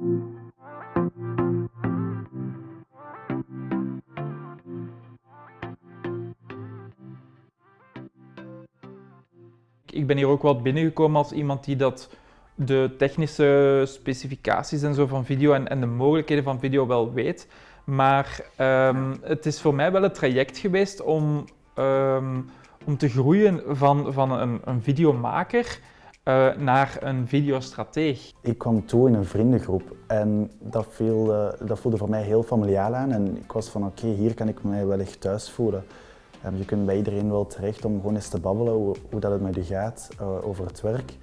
Ik ben hier ook wel binnengekomen als iemand die dat de technische specificaties en zo van video en, en de mogelijkheden van video wel weet. Maar ehm, het is voor mij wel een traject geweest om, ehm, om te groeien van, van een, een videomaker uh, naar een videostrateeg. Ik kwam toe in een vriendengroep en dat, viel, uh, dat voelde voor mij heel familiaal aan. En ik was van oké, hier kan ik mij wel echt thuis voelen. Um, je kunt bij iedereen wel terecht om gewoon eens te babbelen hoe, hoe dat het met je gaat uh, over het werk.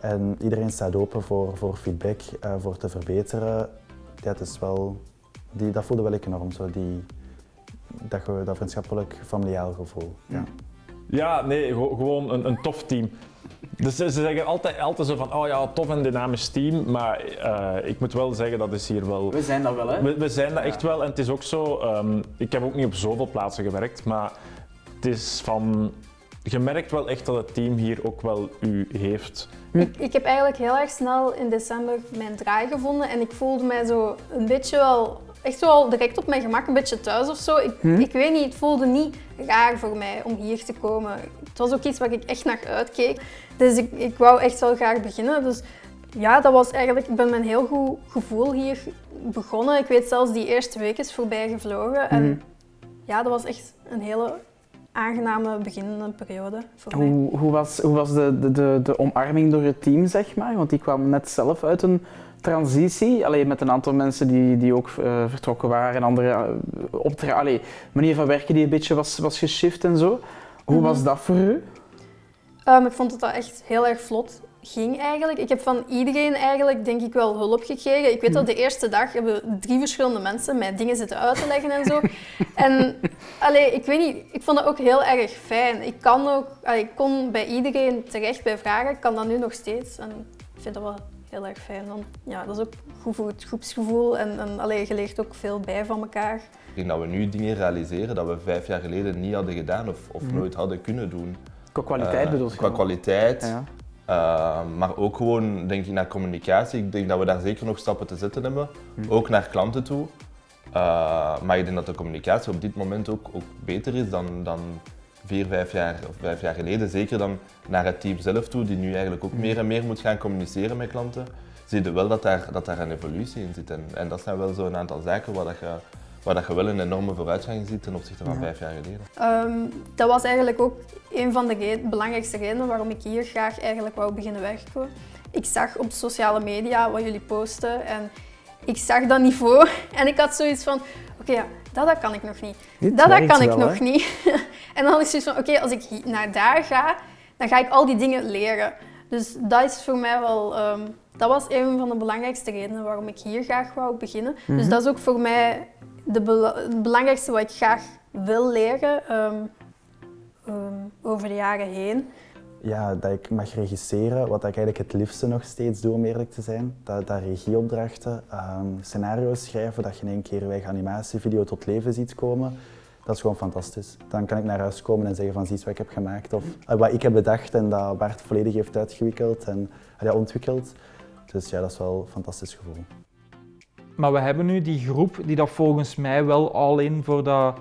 En iedereen staat open voor, voor feedback, voor te verbeteren. Dat is wel die, dat voelde wel ik enorm, zo die, dat, dat vriendschappelijk familiaal gevoel. Ja, ja nee, gewoon een, een tof team. Dus ze zeggen altijd, altijd zo van, oh ja, tof en dynamisch team, maar uh, ik moet wel zeggen, dat is hier wel... We zijn dat wel, hè? We, we zijn dat echt wel en het is ook zo, um, ik heb ook niet op zoveel plaatsen gewerkt, maar het is van... Je merkt wel echt dat het team hier ook wel u heeft. Ik, ik heb eigenlijk heel erg snel in december mijn draai gevonden en ik voelde mij zo een beetje wel echt wel direct op mijn gemak een beetje thuis of zo. Ik, hm? ik weet niet, het voelde niet raar voor mij om hier te komen. Het was ook iets waar ik echt naar uitkeek. Dus ik, ik wou echt wel graag beginnen. Dus ja, dat was eigenlijk, ik ben met een heel goed gevoel hier begonnen. Ik weet zelfs die eerste week is voorbij gevlogen. En hm. ja, dat was echt een hele aangename beginnende periode voor hoe, mij. Hoe was, hoe was de, de, de omarming door het team, zeg maar? Want die kwam net zelf uit een transitie, alleen met een aantal mensen die, die ook uh, vertrokken waren en andere uh, optra allee, manier van werken die een beetje was, was geshift en zo. Hoe was mhm. dat voor u? Um, ik vond het dat echt heel erg vlot ging eigenlijk. Ik heb van iedereen eigenlijk denk ik wel hulp gekregen. Ik weet dat de eerste dag hebben drie verschillende mensen mij dingen zitten uit te leggen en zo. en allee, ik weet niet, ik vond dat ook heel erg fijn. Ik kan ook, allee, ik kon bij iedereen terecht bij vragen. Ik kan dat nu nog steeds en ik vind dat wel heel erg fijn. Want ja, dat is ook goed voor het groepsgevoel en, en allee, je leert ook veel bij van elkaar. Ik denk dat we nu dingen realiseren dat we vijf jaar geleden niet hadden gedaan of, of mhm. nooit hadden kunnen doen. Qua kwaliteit uh, bedoel je? Qua kwaliteit, ja. uh, maar ook gewoon denk ik naar communicatie. Ik denk dat we daar zeker nog stappen te zetten hebben, mhm. ook naar klanten toe. Uh, maar ik denk dat de communicatie op dit moment ook, ook beter is dan, dan vier, vijf jaar, of vijf jaar geleden, zeker dan naar het team zelf toe, die nu eigenlijk ook meer en meer moet gaan communiceren met klanten, zie je wel dat daar, dat daar een evolutie in zit. En, en dat zijn wel zo'n aantal zaken waar, dat je, waar dat je wel een enorme vooruitgang ziet ten opzichte van vijf jaar geleden. Um, dat was eigenlijk ook een van de belangrijkste redenen waarom ik hier graag eigenlijk wou beginnen werken. Ik zag op sociale media wat jullie posten en ik zag dat niveau en ik had zoiets van, oké, ja, dat, dat kan ik nog niet. dat, dat kan ik nog niet. en dan is het van, oké, als ik naar daar ga, dan ga ik al die dingen leren. Dus dat is voor mij wel, um, dat was een van de belangrijkste redenen waarom ik hier graag wou beginnen. Dus mhm. dat is ook voor mij de het belangrijkste wat ik graag wil leren um, um, over de jaren heen ja, dat ik mag regisseren, wat ik eigenlijk het liefste nog steeds doe om eerlijk te zijn. Dat, dat regieopdrachten, um, scenario's schrijven, dat je in één keer weg animatievideo tot leven ziet komen. Dat is gewoon fantastisch. Dan kan ik naar huis komen en zeggen van zie wat ik heb gemaakt of uh, wat ik heb bedacht en dat Bart volledig heeft uitgewikkeld en uh, ontwikkeld. Dus ja, dat is wel een fantastisch gevoel. Maar we hebben nu die groep die dat volgens mij wel al in voor dat,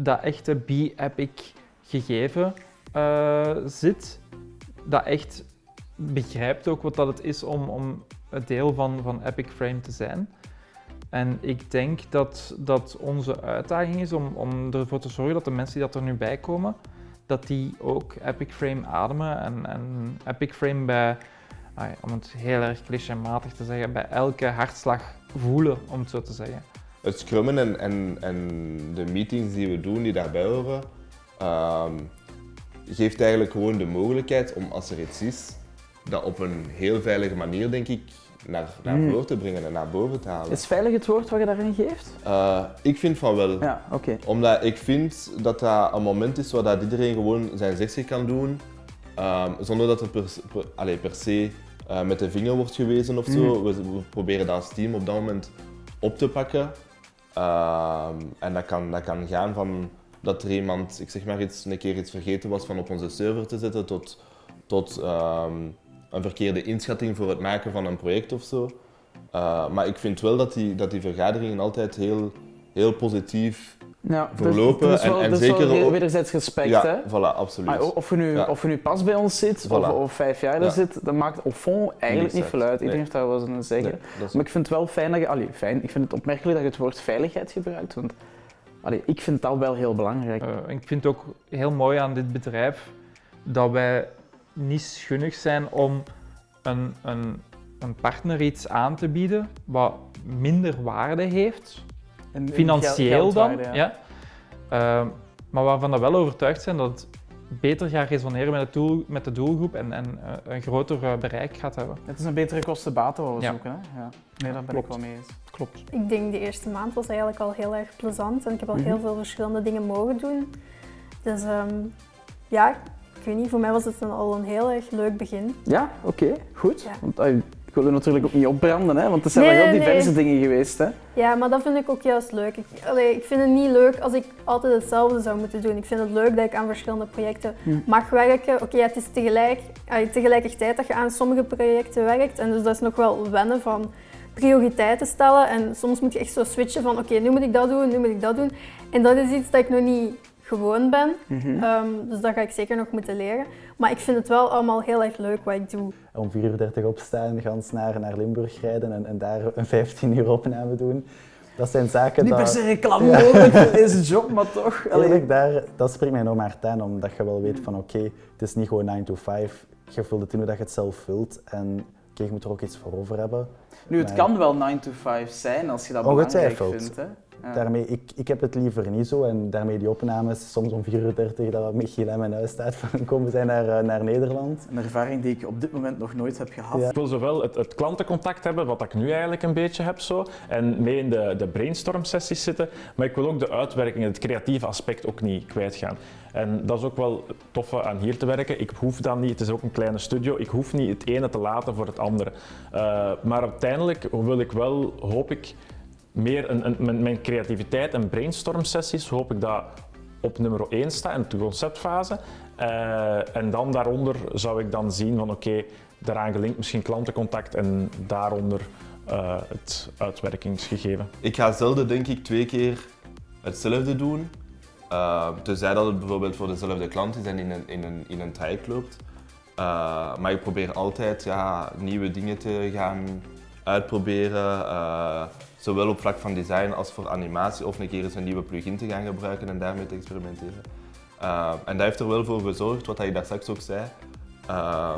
dat echte be-epic gegeven uh, zit dat echt begrijpt ook wat dat het is om, om het deel van, van Epic Frame te zijn. En ik denk dat, dat onze uitdaging is om, om ervoor te zorgen dat de mensen die dat er nu bij komen, dat die ook Epic Frame ademen en, en Epic Frame bij, om het heel erg clichématig te zeggen, bij elke hartslag voelen, om het zo te zeggen. Het scrummen en, en, en de meetings die we doen, die daarbij horen, ehm, geeft eigenlijk gewoon de mogelijkheid om als er iets is, dat op een heel veilige manier, denk ik, naar, naar voren te brengen en naar boven te halen. Is veilig het woord wat je daarin geeft? Uh, ik vind van wel. Ja, oké. Omdat ik vind dat dat een moment is waar dat iedereen gewoon zijn zegje kan doen, um, zonder dat er per, per, per se uh, met de vinger wordt gewezen of zo. Hmm. We, we, proberen dat als team op dat moment op te pakken. Uh, en dat kan, dat kan gaan van dat er iemand, ik zeg maar iets, een keer iets vergeten was van op onze server te zetten, tot, tot um, een verkeerde inschatting voor het maken van een project of zo. Eh, maar ik vind wel dat die, dat die vergaderingen altijd heel, heel positief Ja, Verlopen er is wel, en- en er wel zeker wederzijds respect, ja, hè? voilà, absoluut. Maar of je, nu, Ja. of je nu pas bij ons zit of, Voilà. of vijf jaar er Ja. zit, dat maakt op fond eigenlijk niet veel uit. Iedereen Nee. heeft daar wel eens een zeggen. Nee, Maar ik vind het wel fijn dat je... Allee, fijn. Ik vind het opmerkelijk dat je het woord veiligheid gebruikt. Want allee, ik vind dat wel heel belangrijk. Eh, ik vind het ook heel mooi aan dit bedrijf dat wij niet schunnig zijn om een, een, een partner iets aan te bieden wat minder waarde heeft, En- financieel dan. Ja. Ehm, maar waarvan we wel overtuigd zijn dat het beter gaat resoneren met, het doel, met de doelgroep en, en eh, een groter eh, bereik gaat hebben. Het is een betere kosten-baten wat we Ja. zoeken. Hè? Ja. Nee, daar ben Klopt. ik wel mee eens. Klopt. Ik denk de eerste maand was eigenlijk al heel erg plezant en ik heb al Mhm. heel veel verschillende dingen mogen doen. Dus ehm, ja, ik weet niet, voor mij was het dan al een heel erg leuk begin. Ja, oké, goed. Ja. Want ah, ik wil natuurlijk ook niet opbranden, hè? want er zijn Nee, wel heel diverse nee. dingen geweest. Hè? Ja, maar dat vind ik ook juist leuk. Ik, allee, ik vind het niet leuk als ik altijd hetzelfde zou moeten doen. Ik vind het leuk dat ik aan verschillende projecten Hm. mag werken. Oké, het is tegelijk, allee, tegelijkertijd dat je aan sommige projecten werkt. En dus dat is nog wel wennen van prioriteiten stellen. En soms moet je echt zo switchen van oké, nu moet ik dat doen, nu moet ik dat doen. En dat is iets dat ik nog niet gewoon ben. Mhm. Ehm, dus dat ga ik zeker nog moeten leren. Maar ik vind het wel allemaal heel erg leuk wat ik doe. Om 4 uur 30 opstaan, gans naar, naar Limburg rijden en, en daar een 15 uur opname doen. Dat zijn zaken Niet per se reclame mogelijk voor deze job, maar toch. allee. Eerlijk, daar, dat spreekt mij enorm hard aan, omdat je wel weet van oké, het is niet gewoon 9 to 5. Je vult het in hoe dat je het zelf vult en oké, je moet er ook iets voor over hebben. Nu, het kan wel 9 to 5 zijn als je dat belangrijk vindt. Hè? Ja. Daarmee, ik, ik heb het liever niet zo en daarmee die opnames, soms om 4 uur 30 dat Michiel aan mijn huis staat van komen zij naar, eh, naar Nederland. Een ervaring die ik op dit moment nog nooit heb gehad. Ja. Ik wil zowel het, het klantencontact hebben, wat ik nu eigenlijk een beetje heb zo, en mee in de, de brainstorm sessies zitten, maar ik wil ook de uitwerking, het creatieve aspect ook niet kwijtgaan. En dat is ook wel het toffe aan hier te werken. Ik hoef dan niet, het is ook een kleine studio, ik hoef niet het ene te laten voor het andere. Uh, maar uiteindelijk wil ik wel, hoop ik, meer een, een, mijn, creativiteit en brainstorm sessies, hoop ik dat op nummer 1 staat in de conceptfase. Uh, en dan daaronder zou ik dan zien van oké, daaraan gelinkt misschien klantencontact en daaronder uh, het uitwerkingsgegeven. Ik ga zelden denk ik twee keer hetzelfde doen. Uh, tenzij dat het bijvoorbeeld voor dezelfde klant is en in een, in een, in een loopt. Maar ik probeer altijd ja, nieuwe dingen te gaan uitproberen. Zowel op vlak van design als voor animatie. Of een keer eens een nieuwe plugin te gaan gebruiken en daarmee te experimenteren. Uh, en dat heeft er wel voor gezorgd, wat je daar straks ook zei. Uh,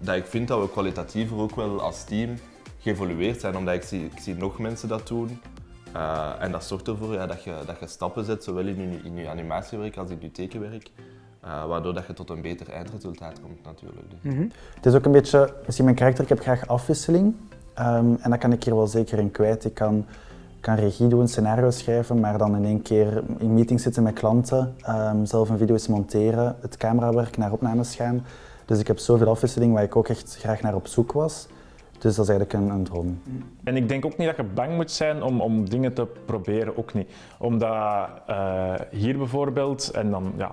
dat ik vind dat we kwalitatiever ook wel als team geëvolueerd zijn. Omdat ik zie, ik zie nog mensen dat doen. Uh, en dat zorgt ervoor ja, dat, je, dat je stappen zet, zowel in je, in je animatiewerk als in je tekenwerk. Uh, waardoor dat je tot een beter eindresultaat komt natuurlijk. Mm -hmm. Het is ook een beetje, misschien mijn karakter, ik heb graag afwisseling. Um, en dat kan ik hier wel zeker in kwijt. Ik kan, kan regie doen, scenario schrijven, maar dan in één keer in meetings zitten met klanten, um, zelf een video eens monteren, het camerawerk, naar opnames gaan. Dus ik heb zoveel afwisseling waar ik ook echt graag naar op zoek was. Dus dat is eigenlijk een, een droom. En ik denk ook niet dat je bang moet zijn om, om dingen te proberen, ook niet. Omdat uh, hier bijvoorbeeld, en dan ja,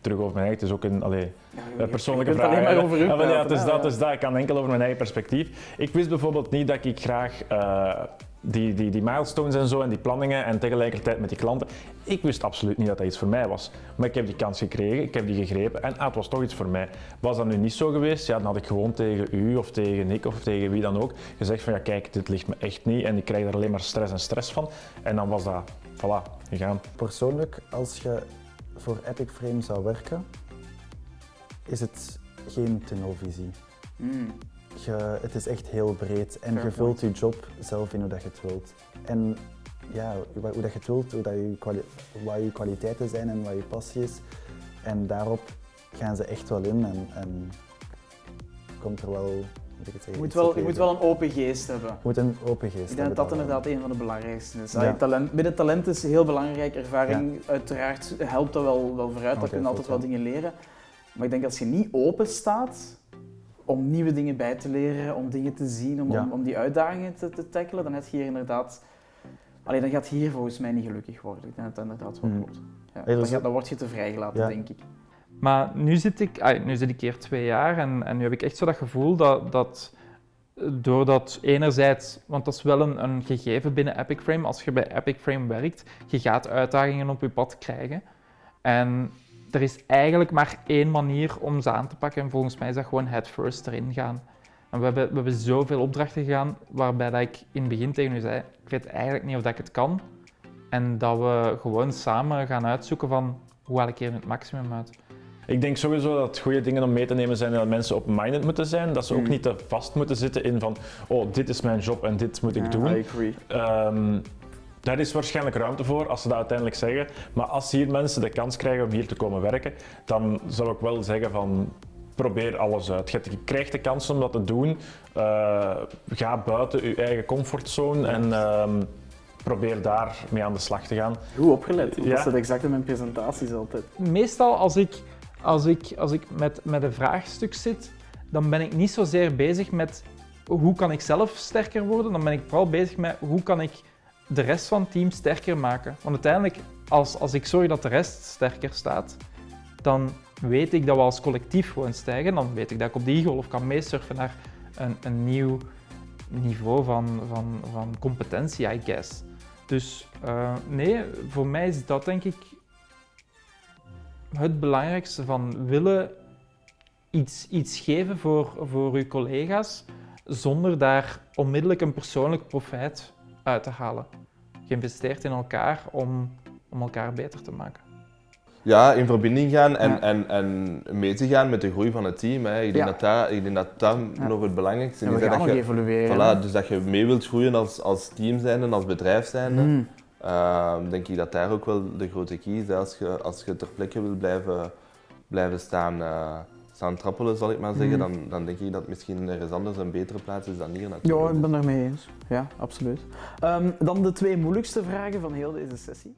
terug over mijn eigen, het is ook een allee, ja, persoonlijke vraag. maar over u ja, maar ja, het is dat, hè, is dat. Ik kan enkel over mijn eigen perspectief. Ik wist bijvoorbeeld niet dat ik graag uh, die, die, die milestones en zo en die planningen en tegelijkertijd met die klanten. Ik wist absoluut niet dat dat iets voor mij was. Maar ik heb die kans gekregen, ik heb die gegrepen en ah, het was toch iets voor mij. Was dat nu niet zo geweest, ja, dan had ik gewoon tegen u of tegen Nick of tegen wie dan ook gezegd van ja kijk, dit ligt me echt niet en ik krijg er alleen maar stress en stress van. En dan was dat, voilà, gegaan. Persoonlijk, als je voor Epic Frame zou werken, is het geen tunnelvisie. Mm. Je, het is echt heel breed en Fair je vult je job zelf in hoe dat je het wilt. En ja, hoe dat je het wilt, hoe dat je, wat je kwaliteiten zijn en wat je passie is. En daarop gaan ze echt wel in en, en komt er wel... Je moet, wel, je moet wel een open geest hebben. Je moet een open geest Ik denk hebben. dat dat inderdaad een van de belangrijkste is. Ja. Talent, binnen talent is heel belangrijk. Ervaring ja. uiteraard helpt dat wel, wel vooruit. Okay, dat kun je altijd wel dingen leren. Maar ik denk als je niet open staat om nieuwe dingen bij te leren, om dingen te zien, om, ja. om, om, die uitdagingen te, te tackelen, dan heb je hier inderdaad... Alleen dan gaat hier volgens mij niet gelukkig worden. Ik denk dat dat inderdaad wel klopt. Ja, dan, gaat, dan word je te vrijgelaten, denk ik. Maar nu zit ik, nu zit ik hier twee jaar en, en nu heb ik echt zo dat gevoel dat, dat Doordat enerzijds, want dat is wel een, een gegeven binnen Epic Frame, als je bij Epic Frame werkt, je gaat uitdagingen op je pad krijgen. En er is eigenlijk maar één manier om ze aan te pakken en volgens mij is dat gewoon head first erin gaan. En we hebben, we hebben zoveel opdrachten gedaan waarbij dat ik in het begin tegen u zei, ik weet eigenlijk niet of dat ik het kan. En dat we gewoon samen gaan uitzoeken van hoe haal ik hier het maximum uit. Ik denk sowieso dat goede dingen om mee te nemen zijn dat mensen open-minded moeten zijn. Dat ze ook Mm. niet te vast moeten zitten in van, oh, dit is mijn job en dit moet ik doen. I agree. Ehm, daar is waarschijnlijk ruimte voor als ze dat uiteindelijk zeggen. Maar als hier mensen de kans krijgen om hier te komen werken, dan zou ik wel zeggen van probeer alles uit. Je krijgt de kans om dat te doen. Eh, ga buiten je eigen comfortzone en ehm, probeer daar mee aan de slag te gaan. Goed opgelet, Ja. dat zit exact in mijn presentaties altijd. Meestal als ik, als ik, als ik met, met een vraagstuk zit, dan ben ik niet zozeer bezig met hoe kan ik zelf sterker worden, dan ben ik vooral bezig met hoe kan ik de rest van het team sterker maken. Want uiteindelijk, als, als ik zorg dat de rest sterker staat, dan weet ik dat we als collectief gewoon stijgen. Dan weet ik dat ik op die golf kan meesurfen naar een, een nieuw niveau van, van, van competentie, I guess. Dus eh, nee, voor mij is dat denk ik het belangrijkste van willen iets, iets geven voor, voor uw collega's zonder daar onmiddellijk een persoonlijk profijt uit te halen. Geïnvesteerd in elkaar om, om elkaar beter te maken. Ja, in verbinding gaan en, Ja. en, en mee te gaan met de groei van het team. Hè. Ik, denk Ja. dat dat, ik denk dat dat Ja. nog het belangrijkste En is. we hè, gaan dat nog je, evolueren. voilà, dus dat je mee wilt groeien als, als team zijnde, als bedrijf zijnde. Mm. Ehm, denk ik dat daar ook wel de grote key is. Als je, als je ter plekke wil blijven, blijven staan, eh, staan trappelen, zal ik maar zeggen, Mhm. dan, dan denk ik dat misschien ergens anders een betere plaats is dan hier natuurlijk. Ja, ik ben het mee eens. Ja, absoluut. Ehm, dan de twee moeilijkste vragen van heel deze sessie.